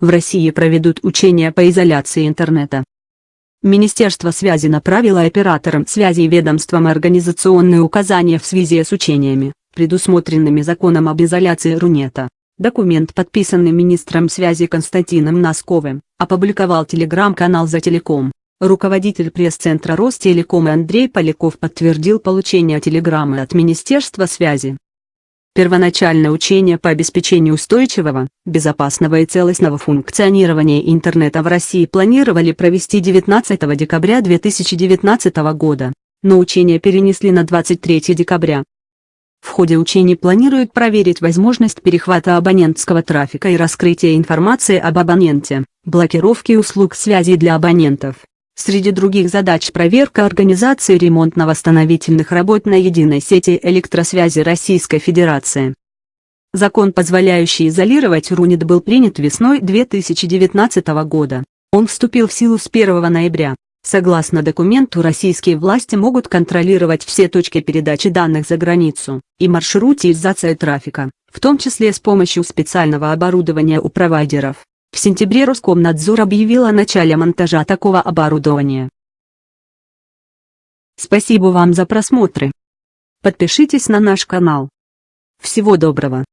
В России проведут учения по изоляции интернета. Министерство связи направило операторам связи и ведомствам организационные указания в связи с учениями, предусмотренными законом об изоляции Рунета. Документ, подписанный министром связи Константином Носковым, опубликовал телеграм-канал «За телеком». Руководитель пресс-центра Ростелекома Андрей Поляков подтвердил получение телеграммы от Министерства связи. Первоначальное учение по обеспечению устойчивого, безопасного и целостного функционирования интернета в России планировали провести 19 декабря 2019 года, но учения перенесли на 23 декабря. В ходе учений планируют проверить возможность перехвата абонентского трафика и раскрытия информации об абоненте, блокировки услуг связи для абонентов. Среди других задач проверка организации ремонтно-восстановительных работ на единой сети электросвязи Российской Федерации. Закон, позволяющий изолировать РУНИТ был принят весной 2019 года. Он вступил в силу с 1 ноября. Согласно документу российские власти могут контролировать все точки передачи данных за границу и маршрутизация трафика, в том числе с помощью специального оборудования у провайдеров. В сентябре Роскомнадзор объявил о начале монтажа такого оборудования. Спасибо вам за просмотры. Подпишитесь на наш канал. Всего доброго.